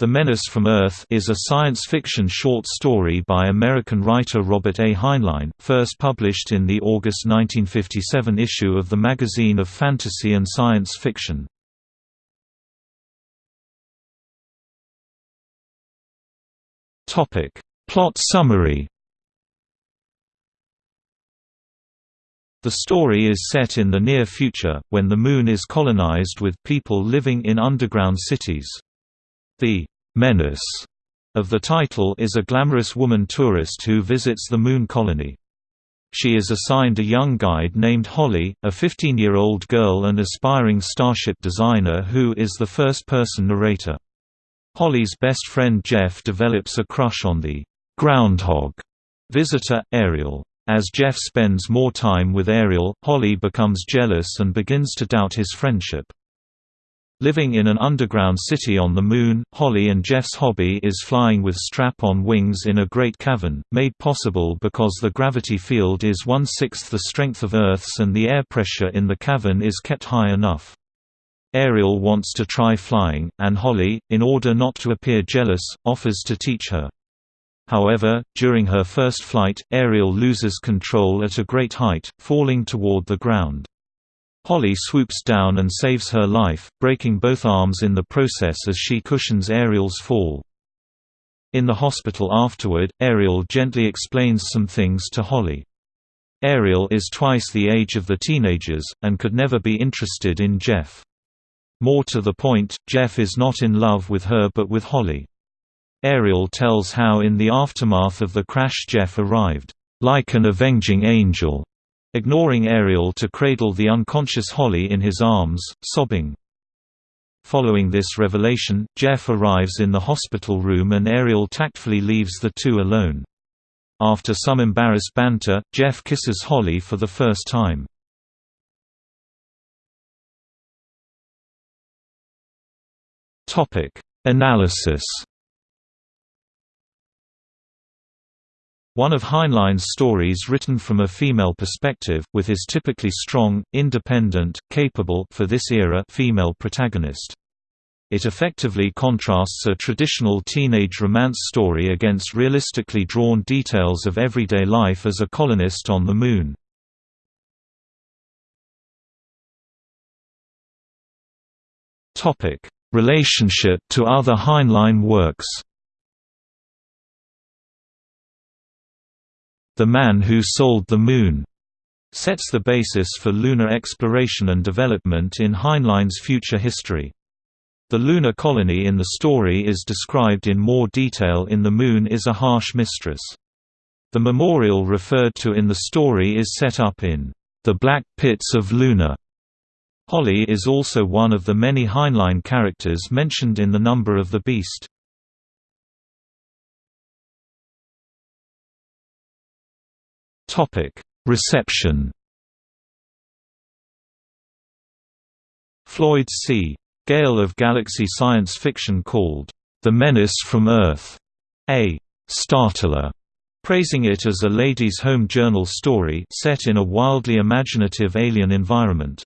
The Menace from Earth is a science fiction short story by American writer Robert A. Heinlein, first published in the August 1957 issue of the Magazine of Fantasy and Science Fiction. Plot summary The story is set in the near future, when the Moon is colonized with people living in underground cities. The menace of the title is a glamorous woman tourist who visits the moon colony. She is assigned a young guide named Holly, a 15-year-old girl and aspiring starship designer who is the first-person narrator. Holly's best friend Jeff develops a crush on the groundhog visitor, Ariel. As Jeff spends more time with Ariel, Holly becomes jealous and begins to doubt his friendship. Living in an underground city on the Moon, Holly and Jeff's hobby is flying with strap-on wings in a great cavern, made possible because the gravity field is one-sixth the strength of Earth's and the air pressure in the cavern is kept high enough. Ariel wants to try flying, and Holly, in order not to appear jealous, offers to teach her. However, during her first flight, Ariel loses control at a great height, falling toward the ground. Holly swoops down and saves her life, breaking both arms in the process as she cushions Ariel's fall. In the hospital afterward, Ariel gently explains some things to Holly. Ariel is twice the age of the teenagers, and could never be interested in Jeff. More to the point, Jeff is not in love with her but with Holly. Ariel tells how in the aftermath of the crash Jeff arrived, like an avenging angel, ignoring Ariel to cradle the unconscious Holly in his arms, sobbing. Following this revelation, Jeff arrives in the hospital room and Ariel tactfully leaves the two alone. After some embarrassed banter, Jeff kisses Holly for the first time. Analysis One of Heinlein's stories written from a female perspective, with his typically strong, independent, capable for this era female protagonist. It effectively contrasts a traditional teenage romance story against realistically drawn details of everyday life as a colonist on the Moon. Relationship to other Heinlein works The Man Who Sold the Moon sets the basis for lunar exploration and development in Heinlein's future history. The lunar colony in the story is described in more detail in The Moon is a Harsh Mistress. The memorial referred to in the story is set up in The Black Pits of Luna. Holly is also one of the many Heinlein characters mentioned in The Number of the Beast. Topic: Reception. Floyd C. Gale of Galaxy science fiction called The Menace from Earth a startler, praising it as a ladies' home journal story set in a wildly imaginative alien environment.